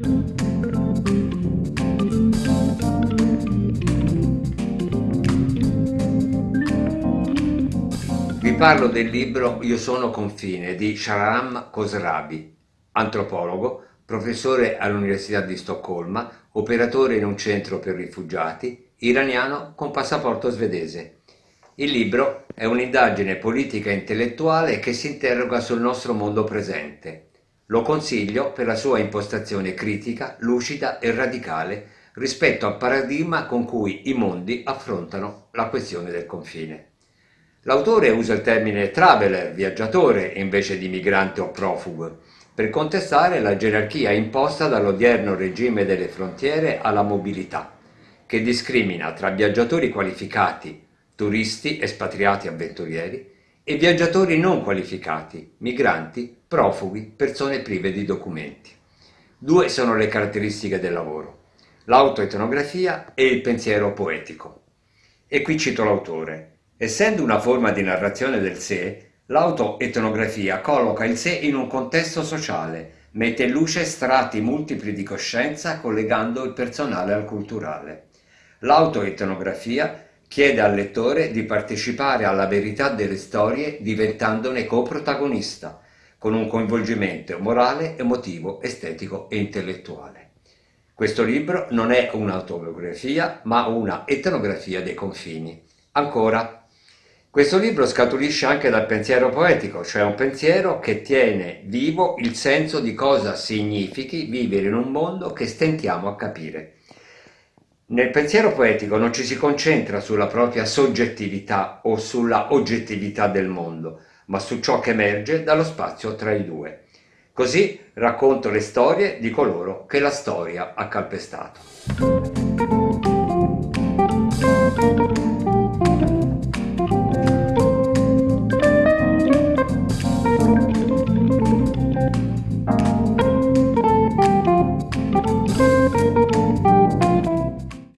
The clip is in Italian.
Vi parlo del libro Io sono confine di Shahram Khosravi, antropologo, professore all'Università di Stoccolma, operatore in un centro per rifugiati, iraniano con passaporto svedese. Il libro è un'indagine politica e intellettuale che si interroga sul nostro mondo presente. Lo consiglio per la sua impostazione critica, lucida e radicale rispetto al paradigma con cui i mondi affrontano la questione del confine. L'autore usa il termine traveler, viaggiatore, invece di migrante o profugo, per contestare la gerarchia imposta dall'odierno regime delle frontiere alla mobilità, che discrimina tra viaggiatori qualificati, turisti, espatriati, avventurieri, e viaggiatori non qualificati, migranti, profughi, persone prive di documenti. Due sono le caratteristiche del lavoro, l'autoetnografia e il pensiero poetico. E qui cito l'autore. Essendo una forma di narrazione del sé, L'autoetnografia colloca il sé in un contesto sociale, mette in luce strati multipli di coscienza collegando il personale al culturale. L'autoetnografia chiede al lettore di partecipare alla verità delle storie diventandone coprotagonista, con un coinvolgimento morale, emotivo, estetico e intellettuale. Questo libro non è un'autobiografia, ma una etnografia dei confini. Ancora, questo libro scaturisce anche dal pensiero poetico, cioè un pensiero che tiene vivo il senso di cosa significhi vivere in un mondo che stentiamo a capire. Nel pensiero poetico non ci si concentra sulla propria soggettività o sulla oggettività del mondo, ma su ciò che emerge dallo spazio tra i due. Così racconto le storie di coloro che la storia ha calpestato.